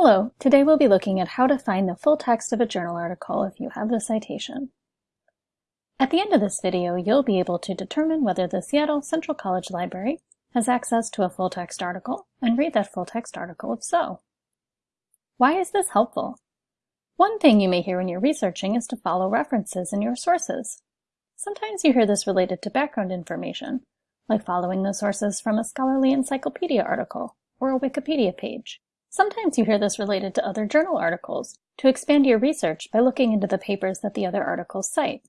Hello, today we'll be looking at how to find the full text of a journal article if you have the citation. At the end of this video, you'll be able to determine whether the Seattle Central College Library has access to a full text article and read that full text article if so. Why is this helpful? One thing you may hear when you're researching is to follow references in your sources. Sometimes you hear this related to background information, like following the sources from a scholarly encyclopedia article or a Wikipedia page. Sometimes you hear this related to other journal articles, to expand your research by looking into the papers that the other articles cite.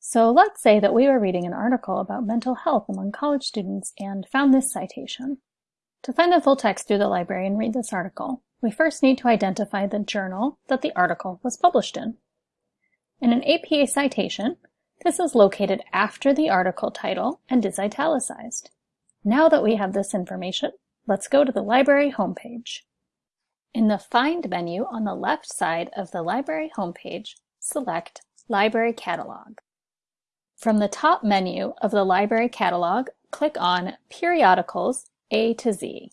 So let's say that we were reading an article about mental health among college students and found this citation. To find the full text through the library and read this article, we first need to identify the journal that the article was published in. In an APA citation, this is located after the article title and is italicized. Now that we have this information, let's go to the library homepage. In the Find menu on the left side of the library homepage, select Library Catalog. From the top menu of the library catalog, click on Periodicals A to Z.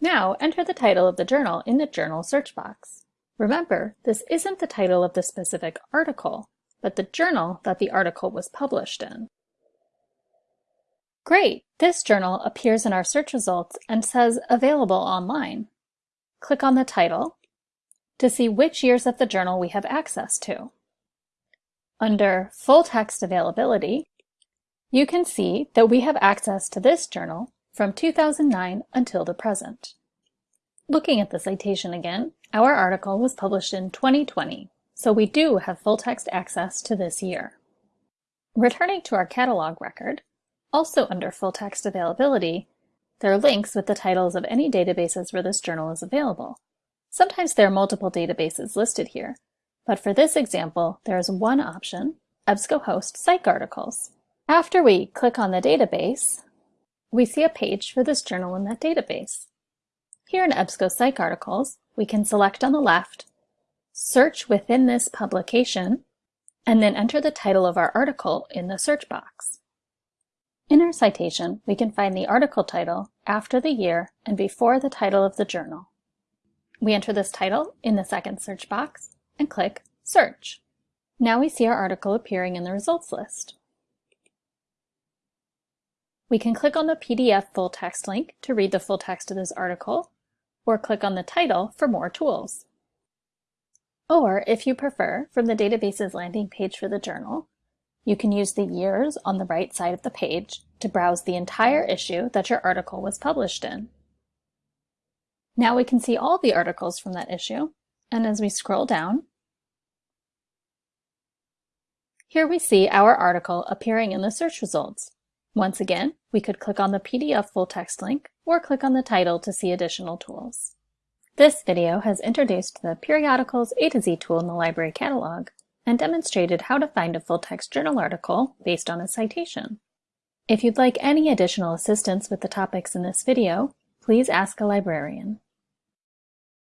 Now enter the title of the journal in the journal search box. Remember, this isn't the title of the specific article, but the journal that the article was published in. Great! This journal appears in our search results and says Available online click on the title to see which years of the journal we have access to. Under Full Text Availability, you can see that we have access to this journal from 2009 until the present. Looking at the citation again, our article was published in 2020, so we do have full text access to this year. Returning to our catalog record, also under full text availability, there are links with the titles of any databases where this journal is available. Sometimes there are multiple databases listed here, but for this example, there is one option, EBSCOhost PsycArticles. After we click on the database, we see a page for this journal in that database. Here in EBSCO PsycArticles, we can select on the left, search within this publication, and then enter the title of our article in the search box. In our citation, we can find the article title after the year and before the title of the journal. We enter this title in the second search box and click Search. Now we see our article appearing in the results list. We can click on the PDF full text link to read the full text of this article, or click on the title for more tools. Or, if you prefer, from the database's landing page for the journal, you can use the years on the right side of the page to browse the entire issue that your article was published in. Now we can see all the articles from that issue, and as we scroll down, here we see our article appearing in the search results. Once again, we could click on the PDF full text link or click on the title to see additional tools. This video has introduced the Periodicals A to Z tool in the library catalog and demonstrated how to find a full-text journal article based on a citation. If you'd like any additional assistance with the topics in this video, please ask a librarian.